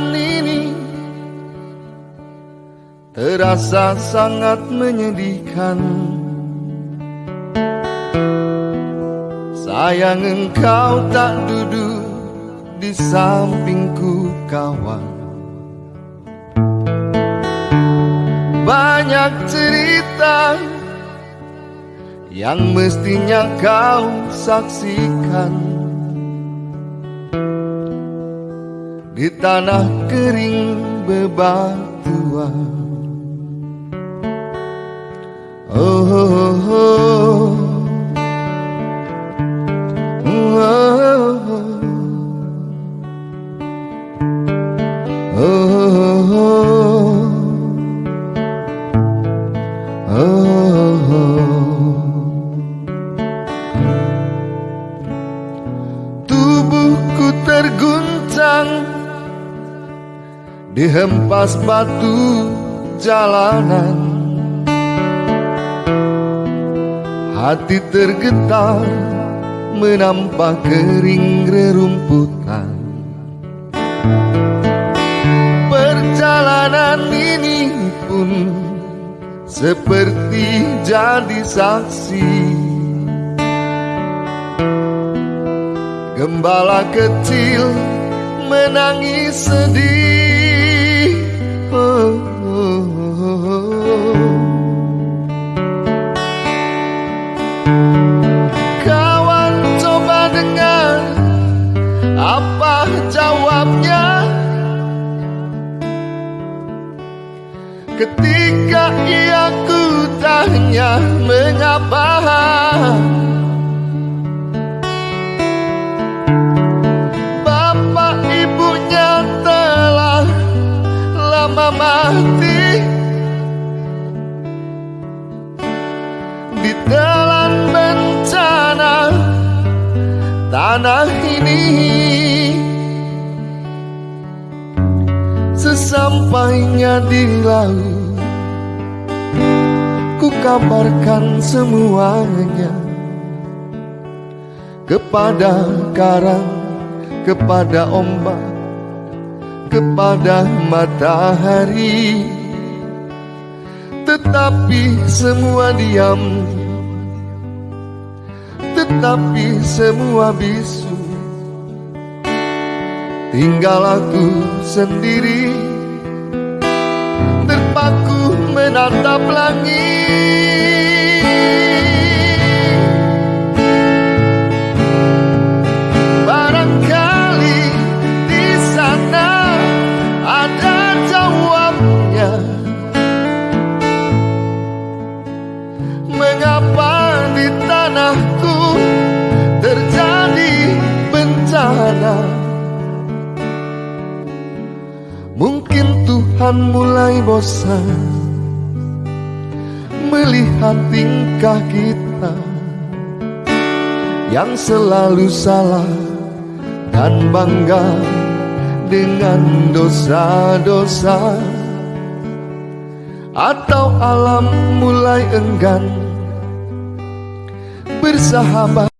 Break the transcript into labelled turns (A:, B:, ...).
A: keadaan ini terasa sangat menyedihkan. Sayang engkau tak duduk di sampingku kawan Banyak cerita yang mestinya kau saksikan Di tanah kering bebatuan. Oh, oh, oh. Tubuhku terguncang Dihempas batu jalanan. Hati tergetar menampak kering rerumputan. Perjalanan ini pun seperti jadi saksi. Gembala kecil menangis sedih jawabnya. Ketika ia ku tanya mengapa Bapak ibunya telah lama mati. Di telan bencana tanah ini Sesampainya di laut Ku kabarkan semuanya Kepada karang Kepada ombak Kepada matahari. Tetapi semua diam Tetapi semua bisu. Tinggal aku sendiri Terpaku menatap langit Mungkin Tuhan mulai bosan Melihat tingkah kita Yang selalu salah Dan bangga dengan dosa-dosa. Atau alam mulai enggan Bersahabat